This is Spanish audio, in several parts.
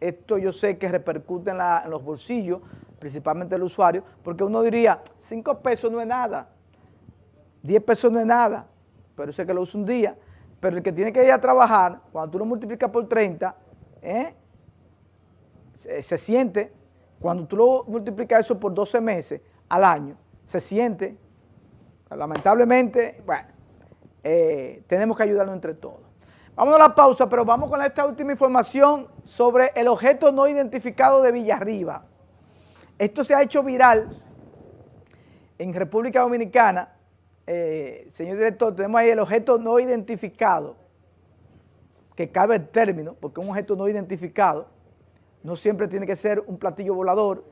esto yo sé que repercute en, los bolsillos, principalmente el usuario, porque uno diría, 5 pesos no es nada, 10 pesos no es nada, pero sé que lo usa un día, pero el que tiene que ir a trabajar, cuando tú lo multiplicas por 30, ¿eh? se, siente, cuando tú lo multiplicas eso por 12 meses al año, se siente, lamentablemente, bueno, eh, tenemos que ayudarnos entre todos. Vamos a la pausa, pero vamos con esta última información sobre el objeto no identificado de Villarriba. Esto se ha hecho viral en República Dominicana. Eh, señor director, tenemos ahí el objeto no identificado, que cabe el término, porque un objeto no identificado no siempre tiene que ser un platillo volador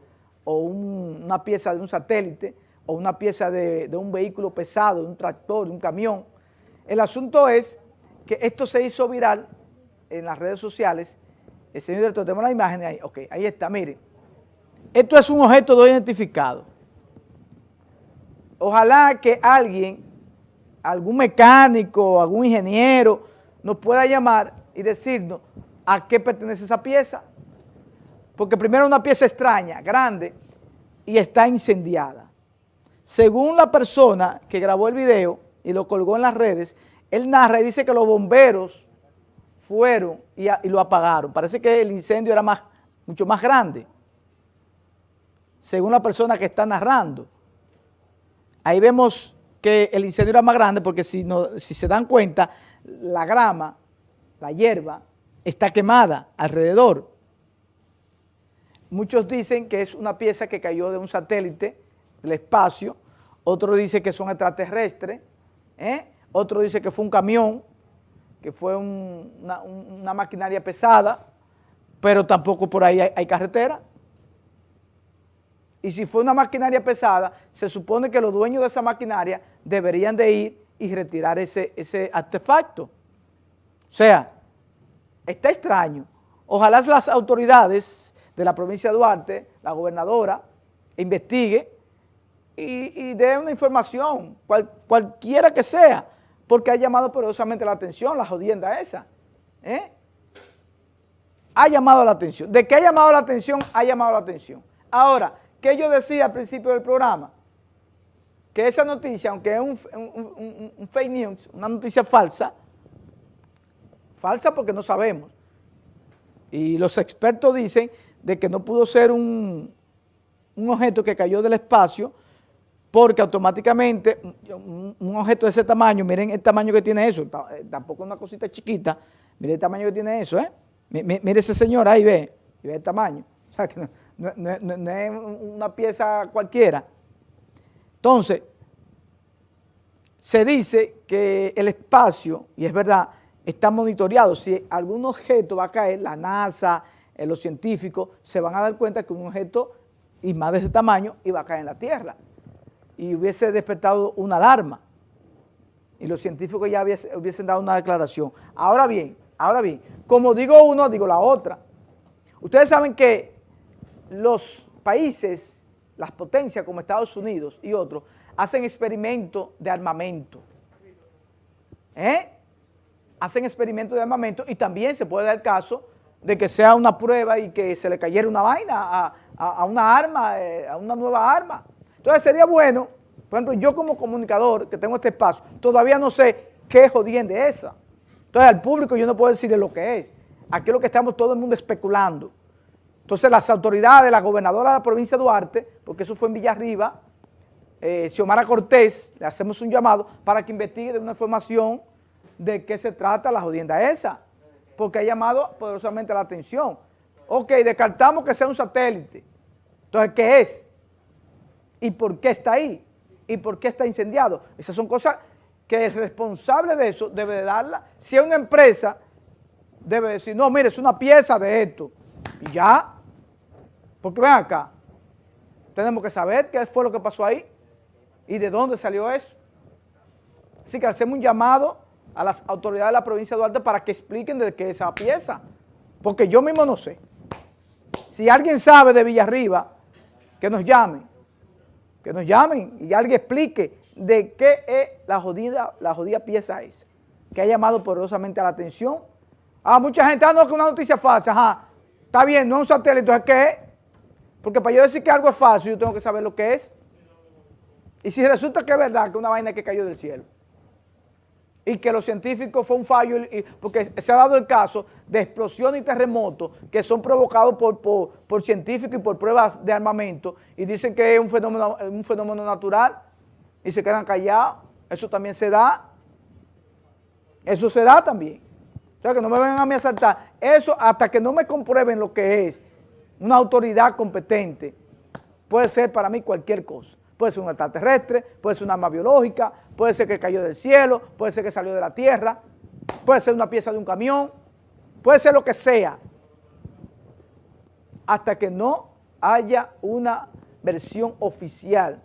o una pieza de un satélite o una pieza de, de un vehículo pesado, de un tractor, de un camión. El asunto es que esto se hizo viral en las redes sociales. El señor director, tenemos la imagen ahí. Ok, ahí está, miren. Esto es un objeto no identificado. Ojalá que alguien, algún mecánico, algún ingeniero, nos pueda llamar y decirnos a qué pertenece esa pieza. Porque primero es una pieza extraña, grande, y está incendiada. Según la persona que grabó el video y lo colgó en las redes, él narra y dice que los bomberos fueron y, lo apagaron. Parece que el incendio era más, mucho más grande, según la persona que está narrando. Ahí vemos que el incendio era más grande porque si, no, si se dan cuenta, la grama, la hierba, está quemada alrededor. Muchos dicen que es una pieza que cayó de un satélite del espacio, otros dicen que son extraterrestres, ¿eh? Otro dice que fue un camión, que fue una, maquinaria pesada, pero tampoco por ahí hay, carretera. Y si fue una maquinaria pesada, se supone que los dueños de esa maquinaria deberían de ir y retirar ese, ese artefacto. O sea, está extraño. Ojalá las autoridades de la provincia de Duarte, la gobernadora, investigue y, dé una información, cualquiera que sea, porque ha llamado poderosamente la atención la jodienda esa. ¿eh? Ha llamado la atención. ¿De qué ha llamado la atención? Ha llamado la atención. Ahora, ¿qué yo decía al principio del programa? Que esa noticia, aunque es un, fake news, una noticia falsa, falsa porque no sabemos, y los expertos dicen de que no pudo ser un, un objeto que cayó del espacio, porque automáticamente un, objeto de ese tamaño, miren el tamaño que tiene eso, eh, tampoco es una cosita chiquita, miren el tamaño que tiene eso, ¿eh? Mire ese señor ahí, ve, ve el tamaño, o sea que no, es una pieza cualquiera. Entonces, se dice que el espacio, y es verdad, está monitoreado, si algún objeto va a caer, la NASA, eh, los científicos, se van a dar cuenta que un objeto, y más de ese tamaño, iba a caer en la Tierra y hubiese despertado una alarma y los científicos ya hubiesen dado una declaración. Ahora bien, ahora bien, como digo uno, digo la otra. Ustedes saben que los países, las potencias como Estados Unidos y otros, hacen experimentos de armamento. ¿Eh? Hacen experimentos de armamento y también se puede dar caso de que sea una prueba y que se le cayera una vaina a, una arma, eh, a una nueva arma. Entonces sería bueno, por ejemplo, yo como comunicador que tengo este espacio, todavía no sé qué jodienda es esa. Entonces al público yo no puedo decirle lo que es. Aquí es lo que estamos todo el mundo especulando. Entonces las autoridades, la gobernadora de la provincia de Duarte, porque eso fue en Villarriba, eh, Xiomara Cortés, le hacemos un llamado para que investigue de una información de qué se trata la jodienda esa, porque ha llamado poderosamente la atención. Ok, descartamos que sea un satélite. Entonces, ¿qué es? ¿Y por qué está ahí? ¿Y por qué está incendiado? Esas son cosas que el responsable de eso debe de darla. Si es una empresa, debe decir, no, mire, es una pieza de esto. Y ya. Porque ven acá, tenemos que saber qué fue lo que pasó ahí y de dónde salió eso. Así que hacemos un llamado a las autoridades de la provincia de Duarte para que expliquen de qué es esa pieza. Porque yo mismo no sé. Si alguien sabe de Villarriba, que nos llame que nos llamen y alguien explique de qué es la jodida, la jodida pieza esa, que ha llamado poderosamente la atención. Ah, mucha gente, ah, no, que una noticia falsa, ajá. Está bien, no es un satélite, entonces ¿qué es? Porque para yo decir que algo es falso, yo tengo que saber lo que es. Y si resulta que es verdad que una vaina que cayó del cielo, y que los científicos fue un fallo, porque se ha dado el caso de explosiones y terremotos que son provocados por, por, científicos y por pruebas de armamento y dicen que es un fenómeno, un fenómeno natural y se quedan callados. Eso también se da. Eso se da también. O sea, que no me vengan a mí a saltar. Eso hasta que no me comprueben lo que es una autoridad competente, puede ser para mí cualquier cosa. Puede ser un extraterrestre, puede ser una arma biológica, puede ser que cayó del cielo, puede ser que salió de la tierra, puede ser una pieza de un camión, puede ser lo que sea, hasta que no haya una versión oficial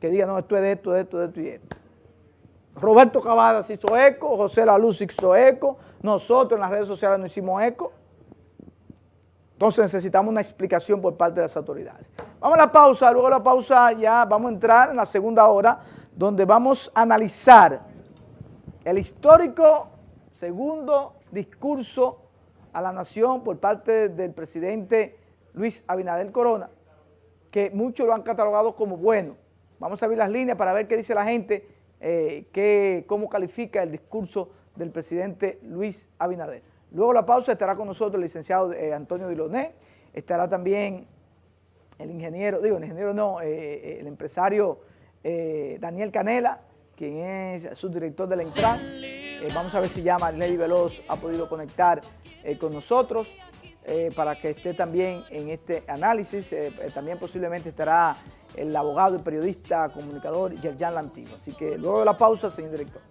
que diga, no, esto es de esto, de esto, de esto y esto. Roberto Cavadas hizo eco, José La Luz hizo eco, nosotros en las redes sociales no hicimos eco. Entonces necesitamos una explicación por parte de las autoridades. Vamos a la pausa, luego de la pausa ya vamos a entrar en la segunda hora, donde vamos a analizar el histórico segundo discurso a la nación por parte del presidente Luis Abinader Corona, que muchos lo han catalogado como bueno. Vamos a ver las líneas para ver qué dice la gente, eh, cómo califica el discurso del presidente Luis Abinader. Luego la pausa estará con nosotros el licenciado eh, Antonio Diloné, estará también el ingeniero, digo, el ingeniero no, eh, eh, el empresario Daniel Canela, quien es subdirector de la Intran. vamos a ver si ya Marilady Veloz ha podido conectar con nosotros para que esté también en este análisis. también posiblemente estará el abogado y periodista comunicador Yerjan Lantigo. Así que luego de la pausa, señor director.